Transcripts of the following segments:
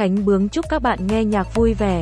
Khánh Bướng chúc các bạn nghe nhạc vui vẻ.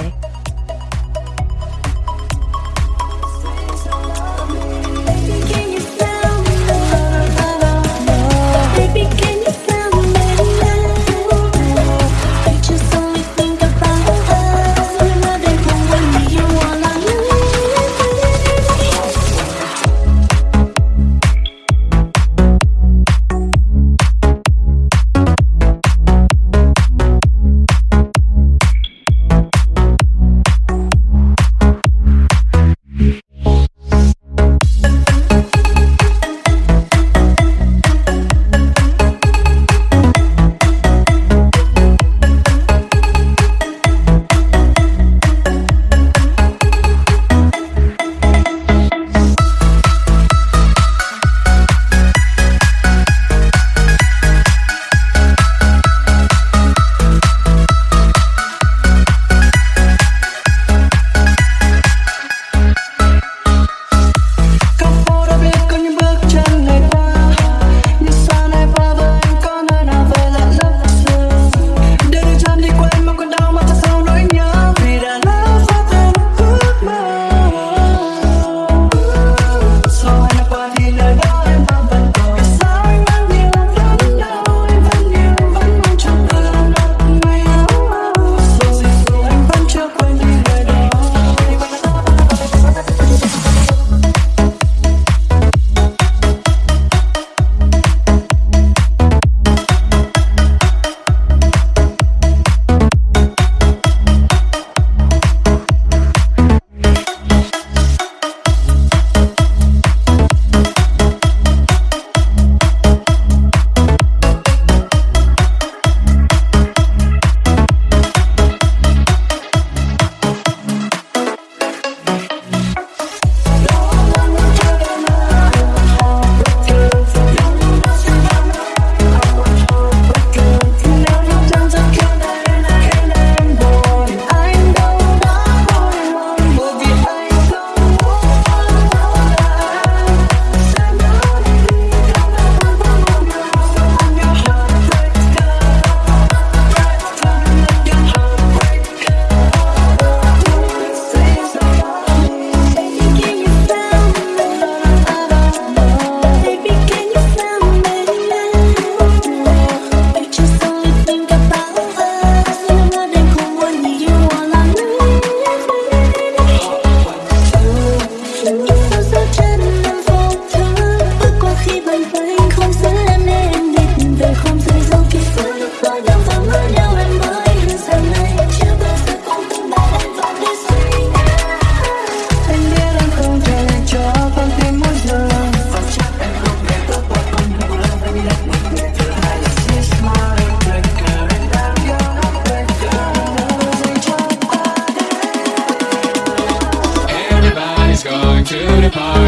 everybody.